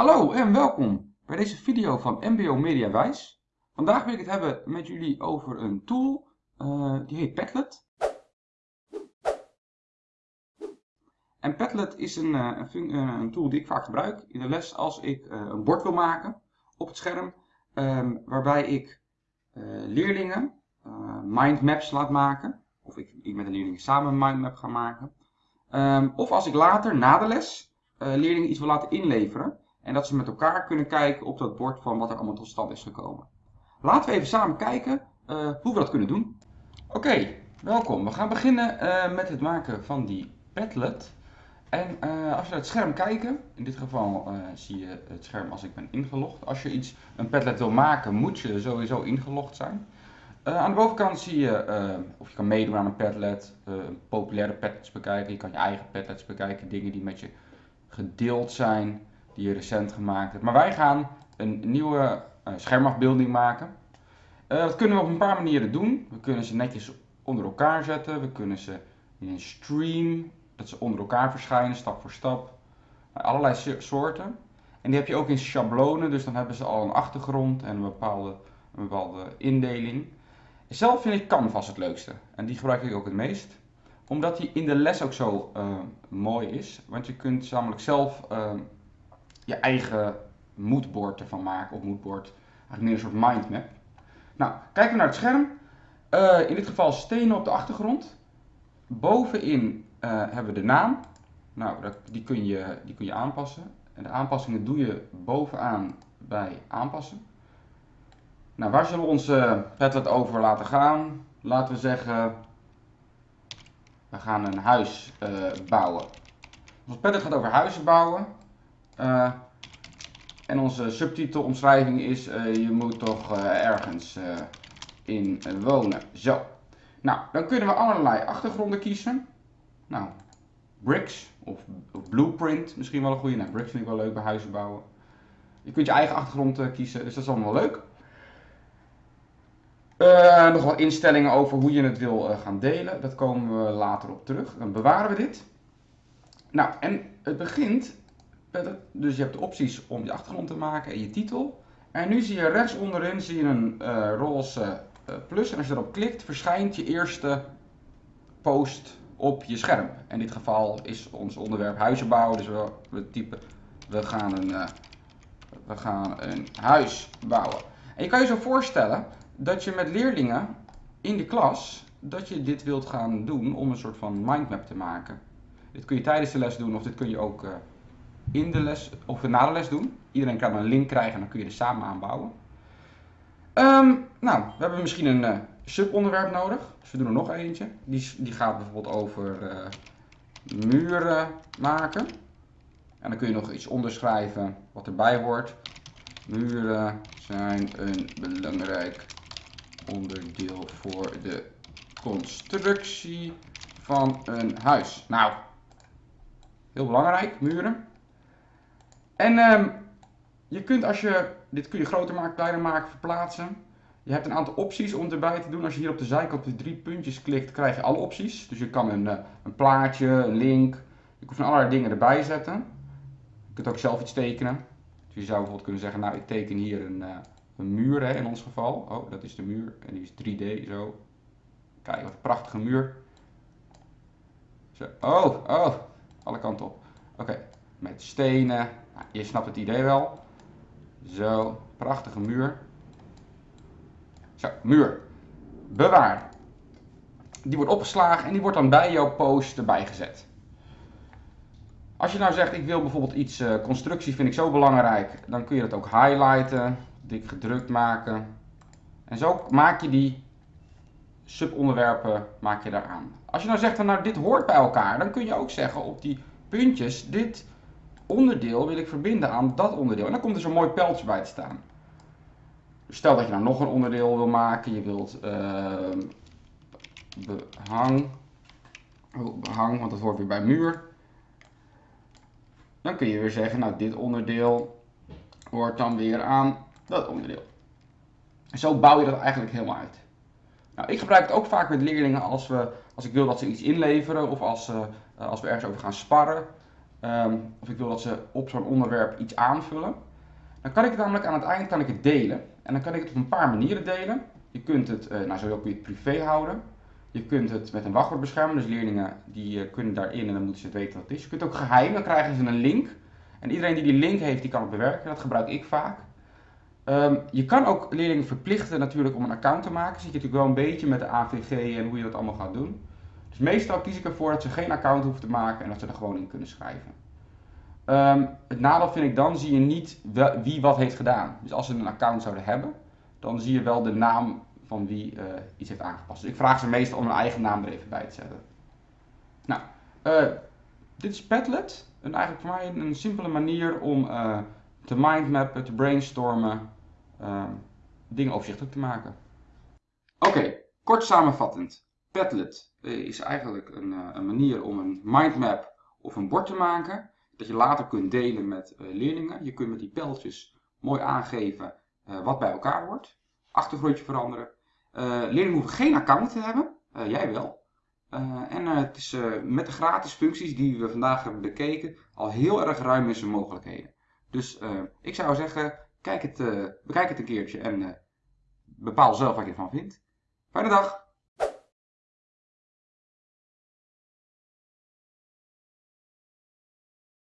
Hallo en welkom bij deze video van MBO Mediawijs. Vandaag wil ik het hebben met jullie over een tool, uh, die heet Padlet. En Padlet is een, uh, een, een, tool die ik vaak gebruik in de les als ik een bord wil maken op het scherm. Um, waarbij ik leerlingen mindmaps laat maken. Of ik, ik met de leerlingen samen een mindmap ga maken. Um, of als ik later, na de les, leerlingen iets wil laten inleveren. En dat ze met elkaar kunnen kijken op dat bord van wat er allemaal tot stand is gekomen. Laten we even samen kijken uh, hoe we dat kunnen doen. Oké, welkom. We gaan beginnen uh, met het maken van die Padlet. En uh, als we naar het scherm kijken, in dit geval zie je het scherm als ik ben ingelogd. Als je iets, een Padlet wil maken, moet je sowieso ingelogd zijn. aan de bovenkant zie je of je kan meedoen aan een Padlet, populaire Padlets bekijken. Je kan je eigen Padlets bekijken, dingen die met je gedeeld zijn die je recent gemaakt hebt. Maar wij gaan een nieuwe uh, schermafbeelding maken. Uh, dat kunnen we op een paar manieren doen. We kunnen ze netjes onder elkaar zetten. We kunnen ze in een stream, dat ze onder elkaar verschijnen, stap voor stap. Uh, allerlei soorten. En die heb je ook in schablonen, dus dan hebben ze al een achtergrond en een bepaalde, een bepaalde indeling. Zelf vind ik Canvas het leukste. En die gebruik ik ook het meest. Omdat die in de les ook zo mooi is. Want je kunt namelijk zelf je eigen moodboard ervan maken, of moodboard, eigenlijk meer een soort mindmap. Nou, kijken we naar het scherm. Uh, in dit geval stenen op de achtergrond. Bovenin uh, hebben we de naam. Nou, die, kun je, die kun je aanpassen. En de aanpassingen doe je bovenaan bij aanpassen. Nou, waar zullen we onze Padlet over laten gaan? Laten we zeggen, we gaan een huis uh, bouwen. Ons Padlet gaat over huizen bouwen. Uh, en onze subtitelomschrijving is, uh, je moet toch uh, ergens in wonen. Zo. Nou, dan kunnen we allerlei achtergronden kiezen. Nou, bricks of, blueprint, misschien wel een goede. Nou, bricks vind ik wel leuk bij huizen bouwen. Je kunt je eigen achtergrond kiezen, dus dat is allemaal leuk. Uh, nog wel instellingen over hoe je het wil gaan delen. Dat komen we later op terug. Dan bewaren we dit. Nou, en het begint dus je hebt de opties om je achtergrond te maken en je titel. En nu zie je rechts onderin zie je een uh, roze uh, plus. En als je erop klikt, verschijnt je eerste post op je scherm. In dit geval is ons onderwerp huizen bouwen. Dus we, we typen, we gaan, een, uh, we gaan een huis bouwen. En je kan je zo voorstellen dat je met leerlingen in de klas, dat je dit wilt gaan doen om een soort van mindmap te maken. Dit kun je tijdens de les doen of dit kun je ook in de les of na de les doen. Iedereen kan een link krijgen en dan kun je er samen aanbouwen. Um, nou, we hebben misschien een uh, subonderwerp nodig. Dus we doen er nog eentje. Die, die gaat bijvoorbeeld over uh, muren maken. En dan kun je nog iets onderschrijven wat erbij hoort. Muren zijn een belangrijk onderdeel voor de constructie van een huis. Nou, heel belangrijk, muren. En um, je kunt als je, dit kun je groter maken, kleiner maken, verplaatsen. Je hebt een aantal opties om erbij te doen. Als je hier op de zijkant op de drie puntjes klikt, krijg je alle opties. Dus je kan een, eh, een plaatje, een link, je kunt van allerlei dingen erbij zetten. Je kunt ook zelf iets tekenen. Dus je zou bijvoorbeeld kunnen zeggen, nou ik teken hier een, uh, een muur hè, in ons geval. Oh, dat is de muur en die is 3D zo. Kijk, wat een prachtige muur. Zo. Oh, oh, alle kanten op. Oké, met stenen, je snapt het idee wel. Zo, prachtige muur. Zo, muur. Bewaar. Die wordt opgeslagen en die wordt dan bij jouw post erbij gezet. Als je nou zegt, ik wil bijvoorbeeld iets, uh, constructie vind ik zo belangrijk, dan kun je dat ook highlighten, dik gedrukt maken. En zo maak je die subonderwerpen maak je daaraan. Als je nou zegt, nou dit hoort bij elkaar, dan kun je ook zeggen op die puntjes, dit onderdeel wil ik verbinden aan dat onderdeel. En dan komt er zo'n mooi pijltje bij te staan. Stel dat je nou nog een onderdeel wil maken. Je wilt uh, behang. Oh, behang, want dat hoort weer bij muur. Dan kun je weer zeggen, nou dit onderdeel hoort dan weer aan dat onderdeel. Zo bouw je dat eigenlijk helemaal uit. Nou, ik gebruik het ook vaak met leerlingen als, we, als ik wil dat ze iets inleveren of als, uh, als we ergens over gaan sparren. Ehm, of ik wil dat ze op zo'n onderwerp iets aanvullen, dan kan ik het namelijk aan het eind kan ik het delen. En dan kan ik het op een paar manieren delen. Je kunt het, uh, nou zo kun je het privé houden. Je kunt het met een wachtwoord beschermen, dus leerlingen die uh, kunnen daarin en dan moeten ze het weten wat het is. Je kunt het ook geheim, dan krijgen ze een link. En iedereen die die link heeft, die kan het bewerken. Dat gebruik ik vaak. Um, je kan ook leerlingen verplichten natuurlijk om een account te maken. Zit je natuurlijk wel een beetje met de AVG en hoe je dat allemaal gaat doen. Dus meestal kies ik ervoor dat ze geen account hoeven te maken en dat ze er gewoon in kunnen schrijven. Um, het nadeel vind ik dan, zie je niet wie wat heeft gedaan. Dus als ze een account zouden hebben, dan zie je wel de naam van wie uh, iets heeft aangepast. Dus ik vraag ze meestal om hun eigen naam er even bij te zetten. Nou, uh, dit is Padlet. En eigenlijk voor mij een, simpele manier om uh, te mindmappen, te brainstormen, dingen overzichtelijk te maken. Oké, kort samenvattend. Padlet is eigenlijk een, een manier om een mindmap of een bord te maken dat je later kunt delen met uh, leerlingen. Je kunt met die pijltjes mooi aangeven wat bij elkaar hoort. Achtergrondje veranderen. Leerlingen hoeven geen account te hebben. jij wel. en het is met de gratis functies die we vandaag hebben bekeken al heel erg ruim in zijn mogelijkheden. Dus ik zou zeggen, kijk het, bekijk het een keertje en bepaal zelf wat je ervan vindt. Fijne dag!